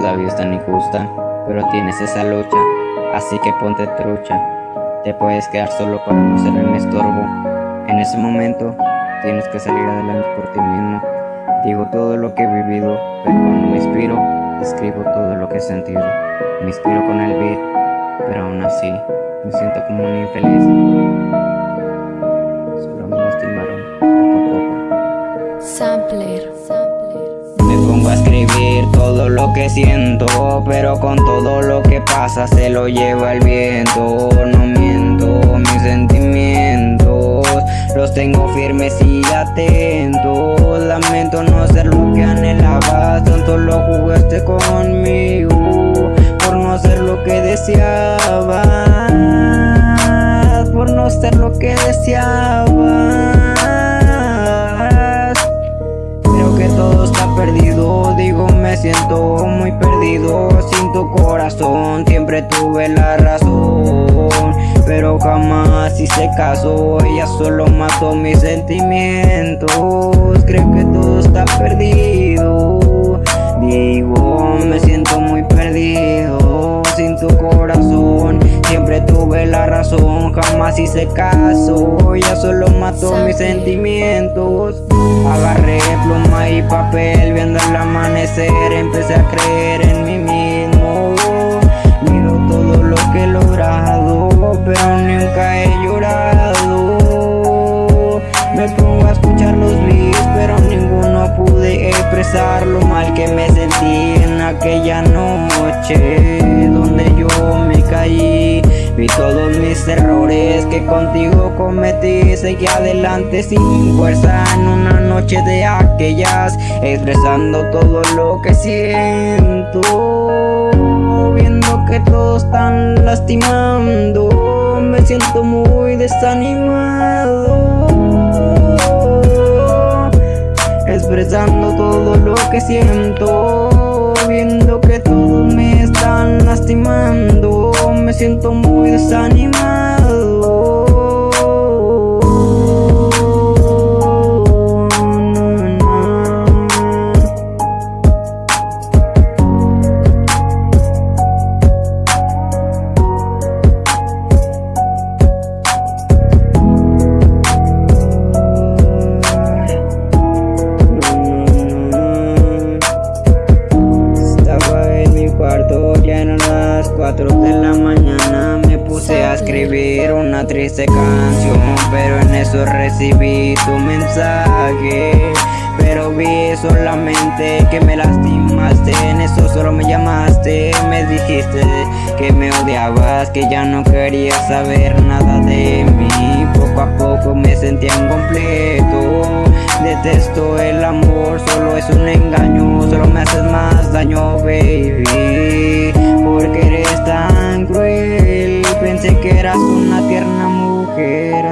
la vida es tan injusta, pero tienes esa lucha, así que ponte trucha. Te puedes quedar solo para no ser un estorbo. En ese momento, tienes que salir adelante por ti mismo. Digo todo lo que he vivido, pero cuando me inspiro, escribo todo lo que he sentido. Me inspiro con el beat, pero aún así, me siento como un infeliz. Pongo a escribir todo lo que siento, pero con todo lo que pasa se lo lleva el viento. No miento, mis sentimientos los tengo firmes y atentos. Lamento no ser lo que anhelabas, tanto lo jugaste conmigo por no ser lo que deseabas, por no ser lo que deseabas. Perdido, digo me siento muy perdido. Sin tu corazón siempre tuve la razón. Pero jamás hice caso, ella solo mató mis sentimientos. Creo que todo está perdido. Digo me siento muy perdido. Sin tu corazón siempre tuve la razón. Jamás hice caso, ella solo mató mis sentimientos. Agarré pluma viendo el amanecer Empecé a creer en mí mismo. Miro todo lo que he logrado Pero nunca he llorado. Me pongo a escuchar los beats Pero ninguno pude expresar lo mal que me sentí en aquella noche Vi todos mis errores que contigo cometí. Seguí adelante sin fuerza en una noche de aquellas Expresando todo lo que siento Viendo que todos están lastimando. Me siento muy desanimado Expresando todo lo que siento Me siento muy desanimado las 4 de la mañana Me puse a escribir una triste canción Pero en eso recibí tu mensaje Pero vi solamente que me lastimaste En eso solo me llamaste Me dijiste que me odiabas Que ya no querías saber nada de mí Poco a poco me sentía incompleto Detesto el amor, solo es un engaño Solo me haces más daño, baby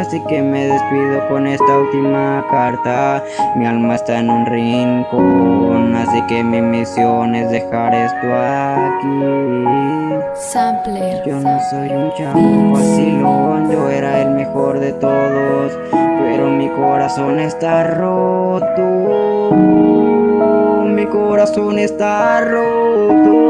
Así que me despido con esta última carta. Mi alma está en un rincón Así que mi misión es dejar esto aquí. Sampler. Yo no soy un chavo vacilón Yo era el mejor de todos pero mi corazón está roto. Mi corazón está roto